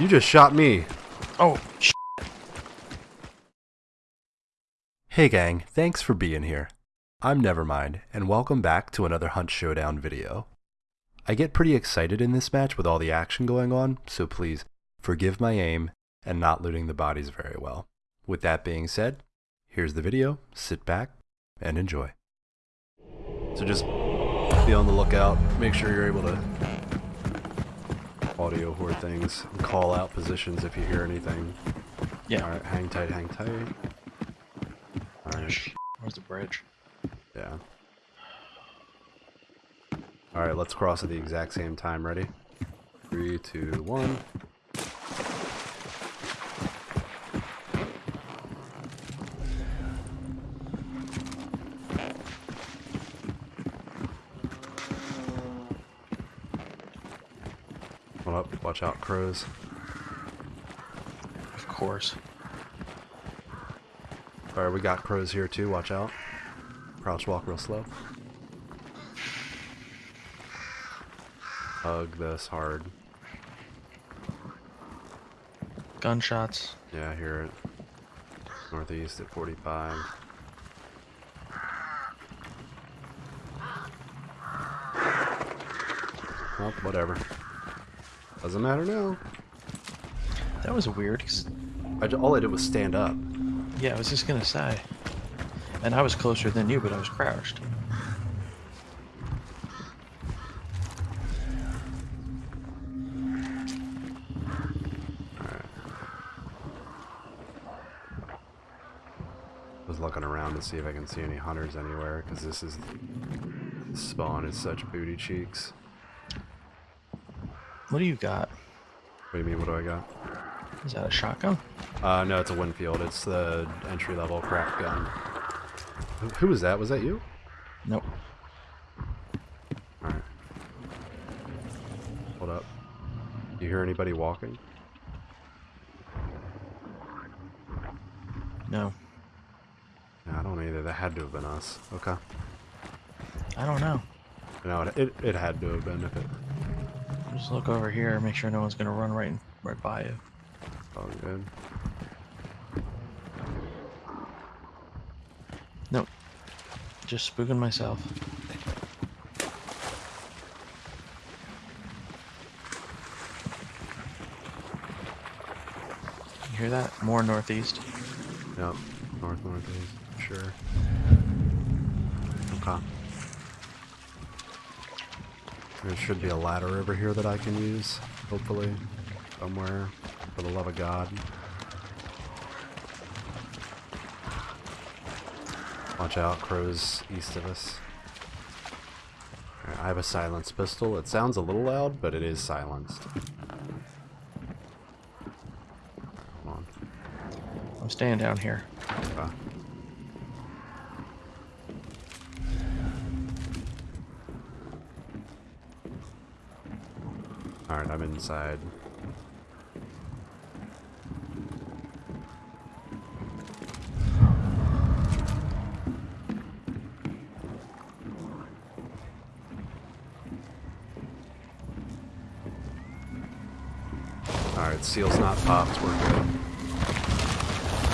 You just shot me. Oh, sh- Hey gang, thanks for being here. I'm Nevermind, and welcome back to another Hunt Showdown video. I get pretty excited in this match with all the action going on, so please forgive my aim and not looting the bodies very well. With that being said, here's the video, sit back and enjoy. So just be on the lookout, make sure you're able to audio hoard things, and call out positions if you hear anything. yeah. Alright, hang tight, hang tight. Alright. Where's the bridge? Yeah. Alright, let's cross at the exact same time. Ready? Three, two, one. Hold up, watch out, crows. Of course. Alright, we got crows here too, watch out. Crouch walk real slow. Hug this hard. Gunshots. Yeah, I hear it. Northeast at 45. Well, whatever. Doesn't matter now. That was weird. 'cause- I all I did was stand up. yeah, I was just gonna say. And I was closer than you, but I was crouched. Alright. Was looking around to see if I can see any hunters anywhere, because this is this spawn is such booty cheeks. What do you got? What do you mean? What do I got? Is that a shotgun? Uh, no, it's a Winfield. It's the entry level crack gun. Who, who was that? Was that you? Nope. Alright. Hold up. Do you hear anybody walking? No. No, I don't either. That had to have been us. Okay. I don't know. No, it, it, it had to have been if it. Just look over here, make sure no one's gonna run right in, right by you. Oh, good. Nope. Just spooking myself. You hear that? More northeast. Yep. North, northeast. Sure. Okay. There should be a ladder over here that I can use, hopefully. Somewhere. For the love of God. Watch out, crows east of us. Alright, I have a silenced pistol. It sounds a little loud, but it is silenced. Come on. I'm staying down here. Okay. Alright, I'm inside. Alright, seal's not popped, we're good.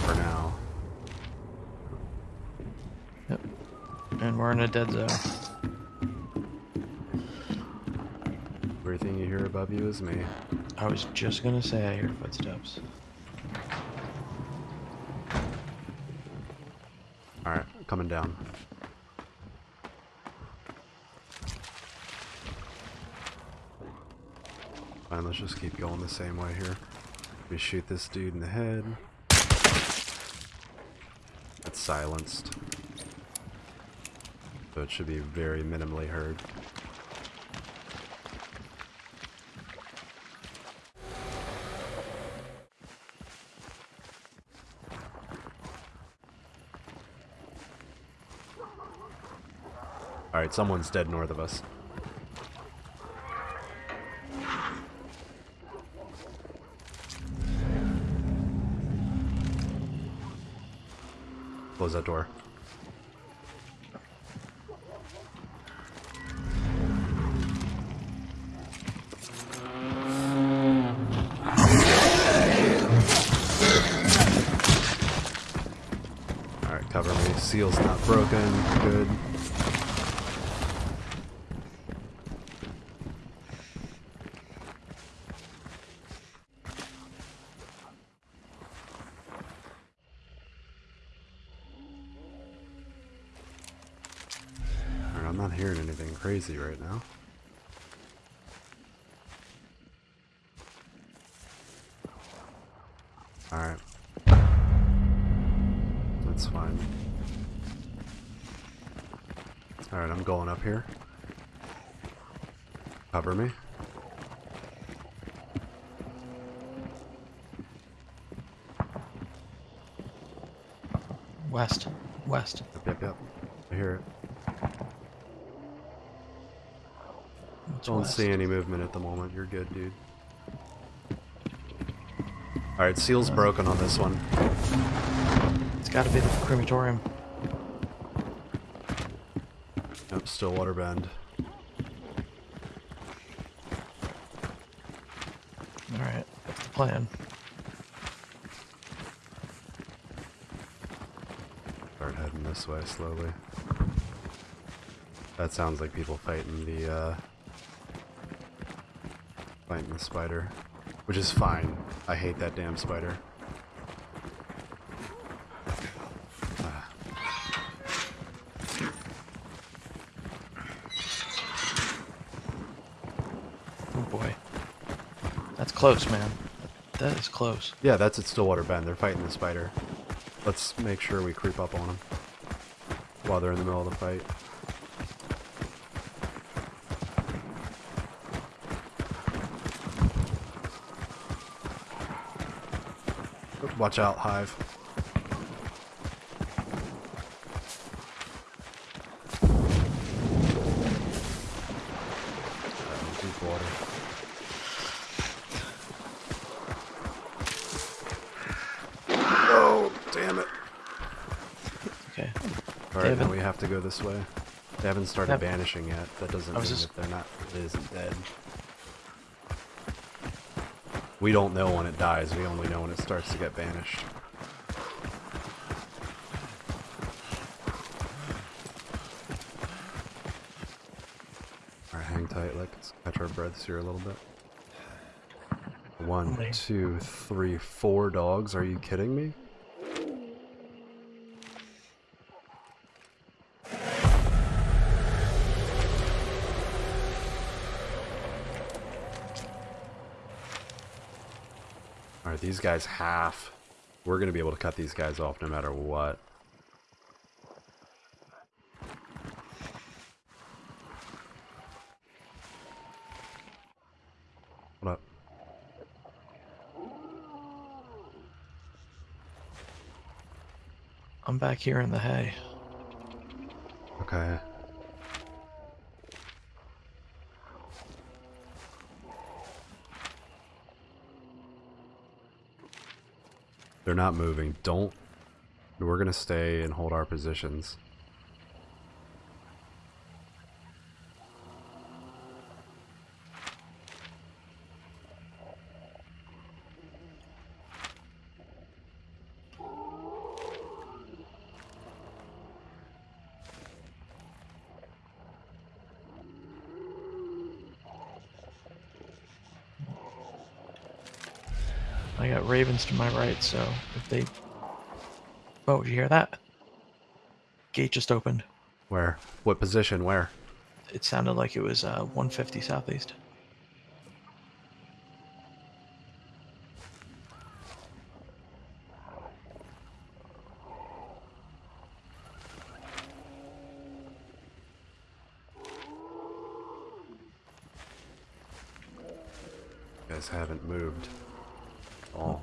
For now. Yep. And we're in a dead zone. You is me. I was just gonna say I hear footsteps. Alright, coming down. Fine, let's just keep going the same way here. We shoot this dude in the head. That's silenced. So it should be very minimally heard. Alright, someone's dead north of us. Close that door. Alright, cover me. Seal's not broken. Good. I'm not hearing anything crazy right now. Alright. That's fine. Alright, I'm going up here. Cover me. West. West. Yep, yep, yep. I hear it. Don't west? see any movement at the moment. You're good, dude. Alright, seal's broken on this one. It's gotta be the crematorium. Yep, Stillwater Bend. Alright, that's the plan. Start heading this way slowly. That sounds like people fighting the, uh... Fighting the spider. Which is fine. I hate that damn spider. Ah. Oh boy. That's close, man. That is close. Yeah, that's at Stillwater Bend. They're fighting the spider. Let's make sure we creep up on them. While they're in the middle of the fight. Watch out, Hive. Deep water. Oh, damn it. Okay. Alright, now we have to go this way. They haven't started Yep. banishing yet. That doesn't mean was just- that they're not it isn't dead. We don't know when it dies, we only know when it starts to get banished. Alright, hang tight, let's catch our breaths here a little bit. One, two, three, four dogs. Are you kidding me? Alright, these guys half. We're going to be able to cut these guys off no matter what. Hold up. I'm back here in the hay. Okay. They're not moving. Don't. We're going to stay and hold our positions. I got ravens to my right, so if they... Oh, did you hear that? Gate just opened. Where? What position? Where? It sounded like it was uh, 150 southeast. You guys haven't moved. All.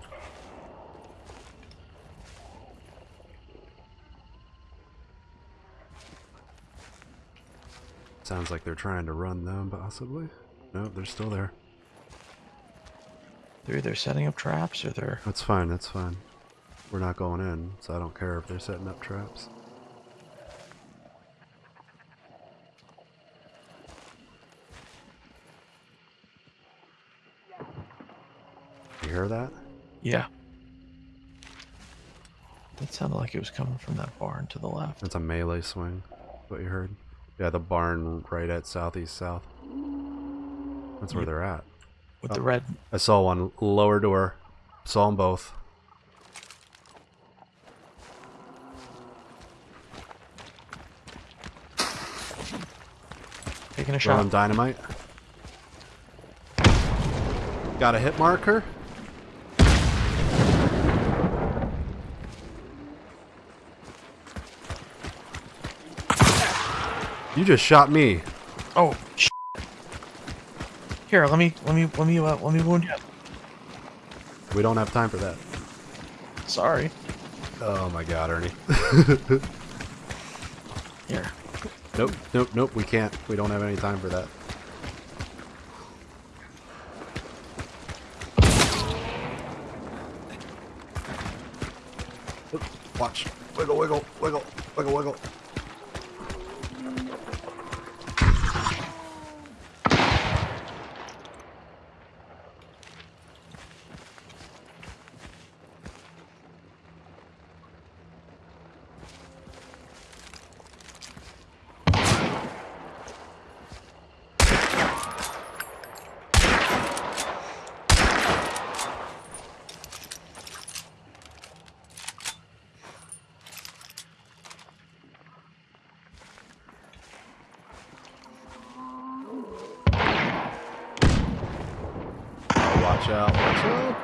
Sounds like they're trying to run them, possibly. No, they're still there. They're either setting up traps or they're... That's fine, that's fine. We're not going in, so I don't care if they're setting up traps. You hear that? Yeah. That sounded like it was coming from that barn to the left. It's a melee swing. What you heard? Yeah, the barn right at southeast south. That's where Yep. they're at. With Oh. the red. I saw one lower door. Saw them both. Taking a Throwing shot. dynamite. Got a hit marker. You just shot me. Oh, sh Here, let me, let me, let me, uh, let me wound you. We don't have time for that. Sorry. Oh my god, Ernie. Here. nope, nope, nope, we can't. We don't have any time for that. Oop, Watch. Wiggle, wiggle, wiggle, wiggle, wiggle. Oh, watch out, watch out.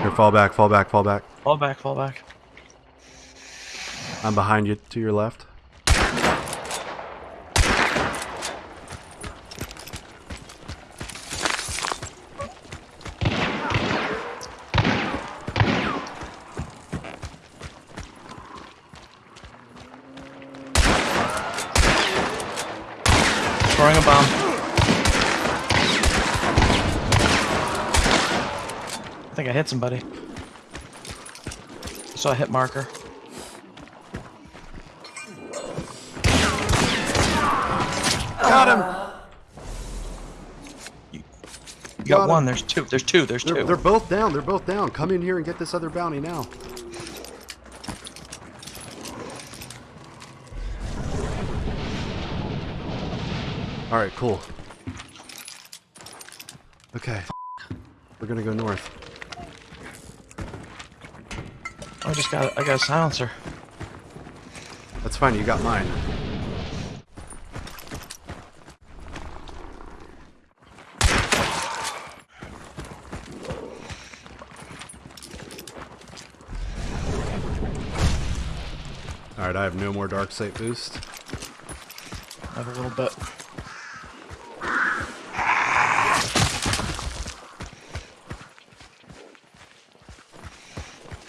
Here, fall back, fall back, fall back. Fall back, fall back. I'm behind you to your left. Throwing a bomb. I think I hit somebody. Saw a hit marker. Got him! You Got got him. one. There's two. There's two. There's They're, two. they're both down, they're both down. Come in here and get this other bounty now. Alright, cool. Okay. We're gonna go north. I just got. I got a silencer. That's fine, you got mine. Alright, I have no more dark sight boost. I have a little bit.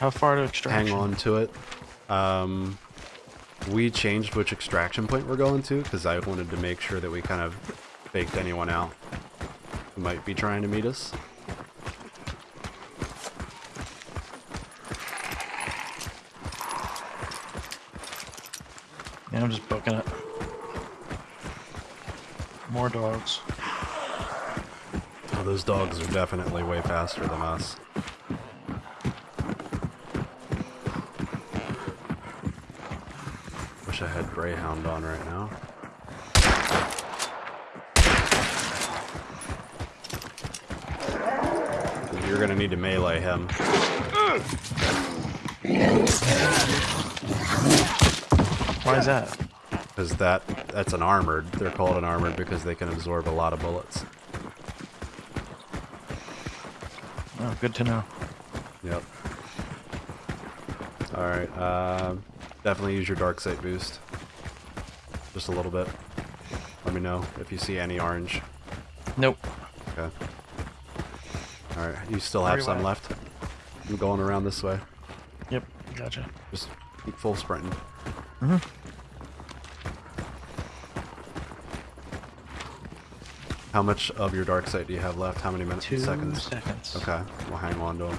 How far to extraction? hang on to it. Um, we changed which extraction point we're going to because I wanted to make sure that we kind of faked anyone out who might be trying to meet us. Yeah, I'm just booking it. More dogs. Oh, those dogs are definitely way faster than us. Wish I had Greyhound on right now. You're gonna need to melee him. Why is that? Because that that's an armored. They're called an armored because they can absorb a lot of bullets. Oh, good to know. Yep. Alright, um, definitely use your dark sight boost. Just a little bit. Let me know if you see any orange. Nope. Okay. Alright, you still have some left? I'm going around this way. Yep. Gotcha. Just keep full sprinting. Mhm. How much of your dark sight do you have left? How many minutes? Two Seconds. seconds. Okay, we'll hang on to them.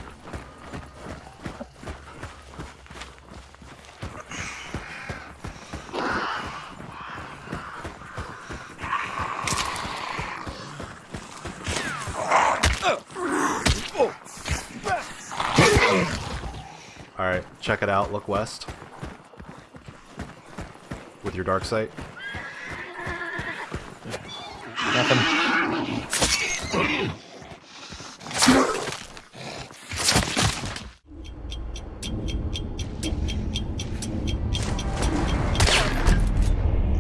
Check it out. Look west with your dark sight. Nothing.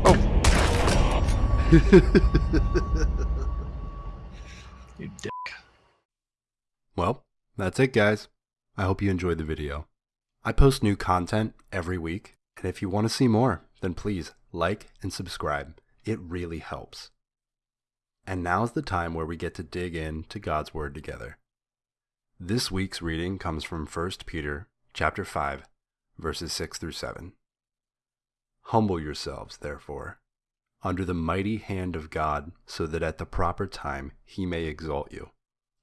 Oh. you dick. Well, that's it, guys. I hope you enjoyed the video. I post new content every week, and if you want to see more, then please like and subscribe. It really helps. And now's the time where we get to dig in to God's Word together. This week's reading comes from 1 Peter chapter 5, verses 6 through 7. Humble yourselves, therefore, under the mighty hand of God, so that at the proper time he may exalt you,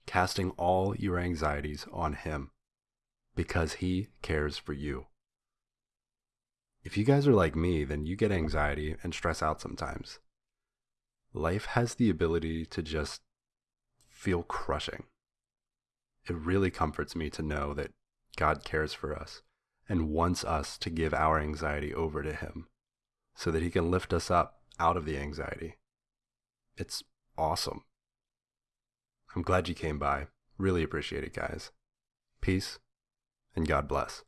casting all your anxieties on him, because he cares for you. If you guys are like me, then you get anxiety and stress out sometimes. Life has the ability to just feel crushing. It really comforts me to know that God cares for us and wants us to give our anxiety over to Him so that He can lift us up out of the anxiety. It's awesome. I'm glad you came by. Really appreciate it, guys. Peace and God bless.